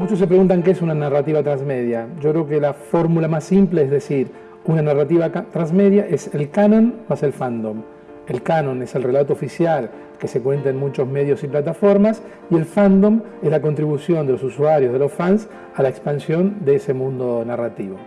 Muchos se preguntan qué es una narrativa transmedia. Yo creo que la fórmula más simple es decir, una narrativa transmedia es el canon más el fandom. El canon es el relato oficial que se cuenta en muchos medios y plataformas y el fandom es la contribución de los usuarios, de los fans, a la expansión de ese mundo narrativo.